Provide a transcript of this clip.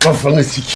Kafanı sik.